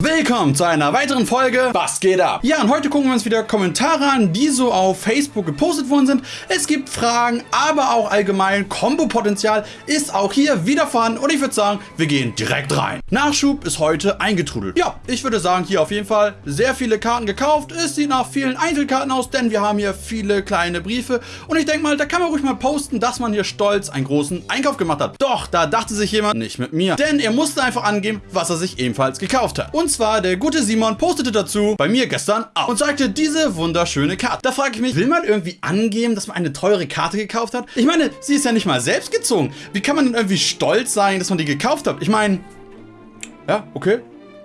Willkommen zu einer weiteren Folge Was geht ab? Ja, und heute gucken wir uns wieder Kommentare an, die so auf Facebook gepostet worden sind. Es gibt Fragen, aber auch allgemein Kombo-Potenzial ist auch hier wieder vorhanden und ich würde sagen, wir gehen direkt rein. Nachschub ist heute eingetrudelt. Ja, ich würde sagen, hier auf jeden Fall sehr viele Karten gekauft. Es sieht nach vielen Einzelkarten aus, denn wir haben hier viele kleine Briefe und ich denke mal, da kann man ruhig mal posten, dass man hier stolz einen großen Einkauf gemacht hat. Doch, da dachte sich jemand nicht mit mir, denn er musste einfach angeben, was er sich ebenfalls gekauft hat. Und und zwar der gute Simon postete dazu bei mir gestern auch und sagte diese wunderschöne Karte. Da frage ich mich, will man irgendwie angeben, dass man eine teure Karte gekauft hat? Ich meine, sie ist ja nicht mal selbst gezogen. Wie kann man denn irgendwie stolz sein, dass man die gekauft hat? Ich meine, ja, okay.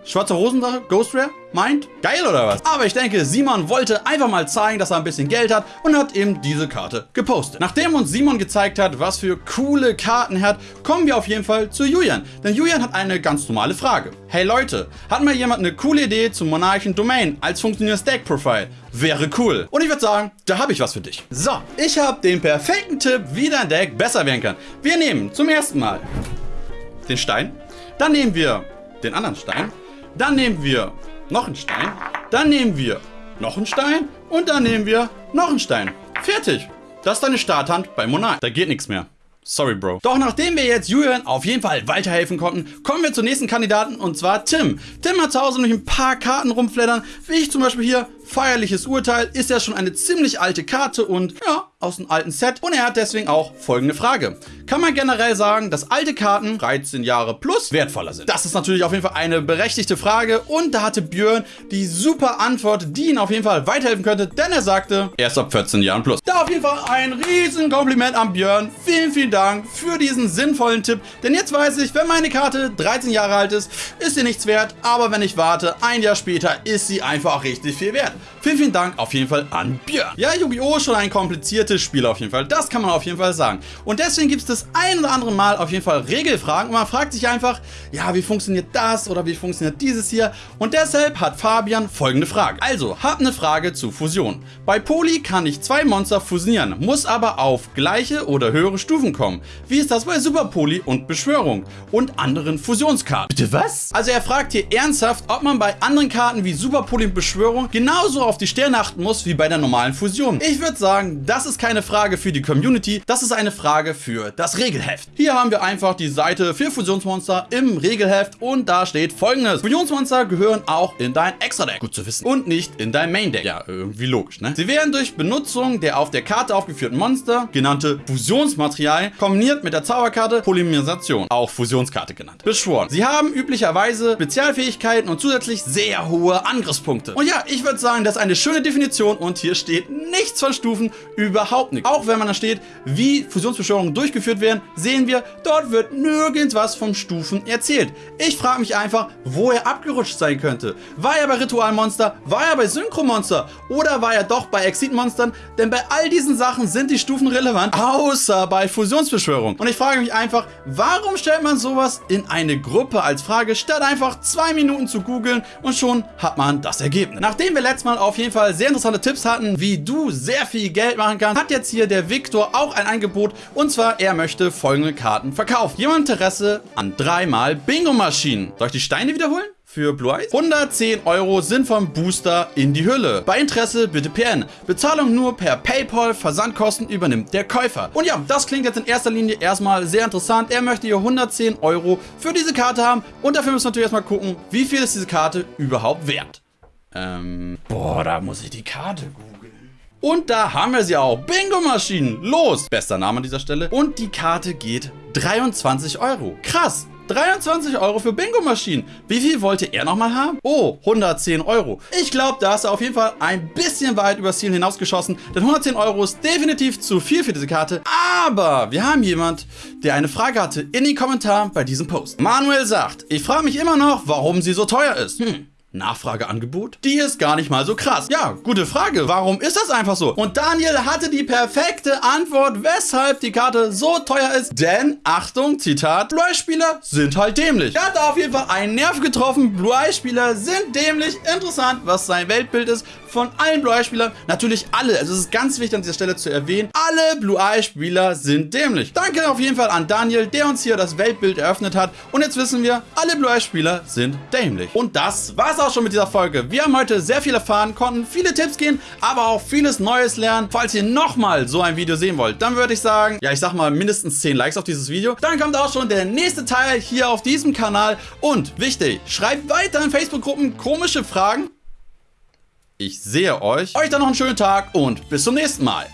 Schwarze Hosensache, Ghost Rare, meint, geil oder was? Aber ich denke, Simon wollte einfach mal zeigen, dass er ein bisschen Geld hat und hat eben diese Karte gepostet. Nachdem uns Simon gezeigt hat, was für coole Karten er hat, kommen wir auf jeden Fall zu Julian. Denn Julian hat eine ganz normale Frage. Hey Leute, hat mal jemand eine coole Idee zum Monarchen Domain als funktionierendes Deck-Profile? Wäre cool. Und ich würde sagen, da habe ich was für dich. So, ich habe den perfekten Tipp, wie dein Deck besser werden kann. Wir nehmen zum ersten Mal den Stein, dann nehmen wir den anderen Stein, dann nehmen wir noch einen Stein, dann nehmen wir noch einen Stein und dann nehmen wir noch einen Stein. Fertig. Das ist deine Starthand bei Monarch. Da geht nichts mehr. Sorry, Bro. Doch nachdem wir jetzt Julian auf jeden Fall weiterhelfen konnten, kommen wir zur nächsten Kandidaten und zwar Tim. Tim hat zu Hause noch ein paar Karten rumfleddern, wie ich zum Beispiel hier Feierliches Urteil ist ja schon eine ziemlich alte Karte und ja, aus einem alten Set. Und er hat deswegen auch folgende Frage. Kann man generell sagen, dass alte Karten 13 Jahre plus wertvoller sind? Das ist natürlich auf jeden Fall eine berechtigte Frage und da hatte Björn die super Antwort, die ihn auf jeden Fall weiterhelfen könnte, denn er sagte, erst ab 14 Jahren plus. Da auf jeden Fall ein riesen Kompliment an Björn. Vielen, vielen Dank für diesen sinnvollen Tipp, denn jetzt weiß ich, wenn meine Karte 13 Jahre alt ist, ist sie nichts wert, aber wenn ich warte, ein Jahr später ist sie einfach richtig viel wert. Vielen, vielen Dank auf jeden Fall an Björn. Ja, Yu-Gi-Oh! ist schon ein kompliziertes Spiel auf jeden Fall. Das kann man auf jeden Fall sagen. Und deswegen gibt es das ein oder andere Mal auf jeden Fall Regelfragen. Und man fragt sich einfach, ja, wie funktioniert das oder wie funktioniert dieses hier? Und deshalb hat Fabian folgende Frage. Also, hab eine Frage zu Fusion. Bei Poli kann ich zwei Monster fusionieren, muss aber auf gleiche oder höhere Stufen kommen. Wie ist das bei Super Poli und Beschwörung und anderen Fusionskarten? Bitte was? Also er fragt hier ernsthaft, ob man bei anderen Karten wie Super Poli und Beschwörung genauso auf die Sterne achten muss wie bei der normalen Fusion. Ich würde sagen, das ist keine Frage für die Community, das ist eine Frage für das Regelheft. Hier haben wir einfach die Seite für Fusionsmonster im Regelheft und da steht folgendes. Fusionsmonster gehören auch in dein Extra-Deck. Gut zu wissen. Und nicht in dein Main-Deck. Ja, irgendwie logisch, ne? Sie werden durch Benutzung der auf der Karte aufgeführten Monster, genannte Fusionsmaterial, kombiniert mit der Zauberkarte Polymerisation, auch Fusionskarte genannt, beschworen. Sie haben üblicherweise Spezialfähigkeiten und zusätzlich sehr hohe Angriffspunkte. Und ja, ich würde sagen, das ist eine schöne Definition und hier steht nichts von Stufen, überhaupt nicht. Auch wenn man da steht, wie Fusionsbeschwörungen durchgeführt werden, sehen wir, dort wird nirgends was von Stufen erzählt. Ich frage mich einfach, wo er abgerutscht sein könnte. War er bei Ritualmonster? War er bei Synchromonster? Oder war er doch bei Exit-Monstern? Denn bei all diesen Sachen sind die Stufen relevant, außer bei Fusionsbeschwörungen. Und ich frage mich einfach, warum stellt man sowas in eine Gruppe als Frage, statt einfach zwei Minuten zu googeln und schon hat man das Ergebnis. Nachdem wir letztes Mal auf jeden Fall sehr interessante Tipps hatten, wie du sehr viel Geld machen kannst, hat jetzt hier der Victor auch ein Angebot und zwar er möchte folgende Karten verkaufen. Jemand Interesse an dreimal Bingo-Maschinen. Soll ich die Steine wiederholen? für Blue Eyes. 110 Euro sind vom Booster in die Hülle. Bei Interesse bitte PN. Bezahlung nur per Paypal, Versandkosten übernimmt der Käufer. Und ja, das klingt jetzt in erster Linie erstmal sehr interessant. Er möchte hier 110 Euro für diese Karte haben und dafür müssen wir natürlich erstmal gucken, wie viel ist diese Karte überhaupt wert. Ähm, boah, da muss ich die Karte googeln. Und da haben wir sie auch. Bingo-Maschinen. Los. Bester Name an dieser Stelle. Und die Karte geht 23 Euro. Krass. 23 Euro für Bingo-Maschinen. Wie viel wollte er nochmal haben? Oh, 110 Euro. Ich glaube, da ist er auf jeden Fall ein bisschen weit übers Ziel hinausgeschossen, denn 110 Euro ist definitiv zu viel für diese Karte. Aber wir haben jemand, der eine Frage hatte in den Kommentaren bei diesem Post. Manuel sagt, ich frage mich immer noch, warum sie so teuer ist. Hm. Nachfrageangebot? Die ist gar nicht mal so krass. Ja, gute Frage. Warum ist das einfach so? Und Daniel hatte die perfekte Antwort, weshalb die Karte so teuer ist. Denn, Achtung, Zitat, Blue Eye-Spieler sind halt dämlich. Er hat auf jeden Fall einen Nerv getroffen. Blue Eye-Spieler sind dämlich. Interessant, was sein Weltbild ist. Von allen Blue-Eye-Spielern. Natürlich alle, also es ist ganz wichtig an dieser Stelle zu erwähnen, alle Blue-Eye-Spieler sind dämlich. Danke auf jeden Fall an Daniel, der uns hier das Weltbild eröffnet hat. Und jetzt wissen wir, alle Blue-Eye-Spieler sind dämlich. Und das war's auch schon mit dieser Folge. Wir haben heute sehr viel erfahren, konnten viele Tipps gehen, aber auch vieles Neues lernen. Falls ihr nochmal so ein Video sehen wollt, dann würde ich sagen, ja, ich sag mal mindestens 10 Likes auf dieses Video. Dann kommt auch schon der nächste Teil hier auf diesem Kanal. Und wichtig, schreibt weiter in Facebook-Gruppen komische Fragen. Ich sehe euch. Euch dann noch einen schönen Tag und bis zum nächsten Mal.